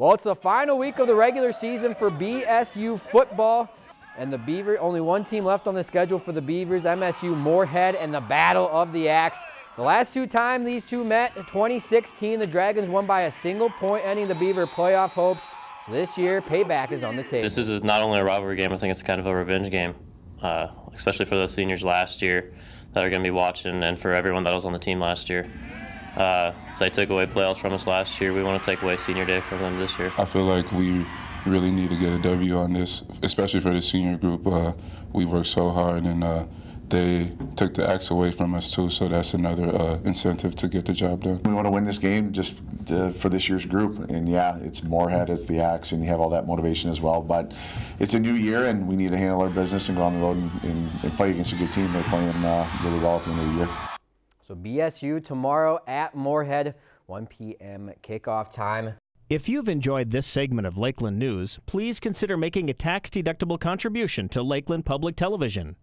Well, it's the final week of the regular season for BSU football. And the Beaver, only one team left on the schedule for the Beavers, MSU Moorhead and the Battle of the Axe. The last two times these two met, 2016, the Dragons won by a single point, ending the Beaver playoff hopes. So this year, payback is on the table. This is not only a rivalry game, I think it's kind of a revenge game, uh, especially for those seniors last year that are going to be watching and for everyone that was on the team last year. Uh, so they took away playoffs from us last year. We want to take away senior day from them this year. I feel like we really need to get a W on this, especially for the senior group. Uh, we worked so hard and uh, they took the axe away from us too, so that's another uh, incentive to get the job done. We want to win this game just uh, for this year's group, and yeah, it's Moorhead as the axe, and you have all that motivation as well. But it's a new year, and we need to handle our business and go on the road and, and, and play against a good team. They're playing uh, really well at the end of the year. So BSU tomorrow at Moorhead, 1 p.m. kickoff time. If you've enjoyed this segment of Lakeland News, please consider making a tax-deductible contribution to Lakeland Public Television.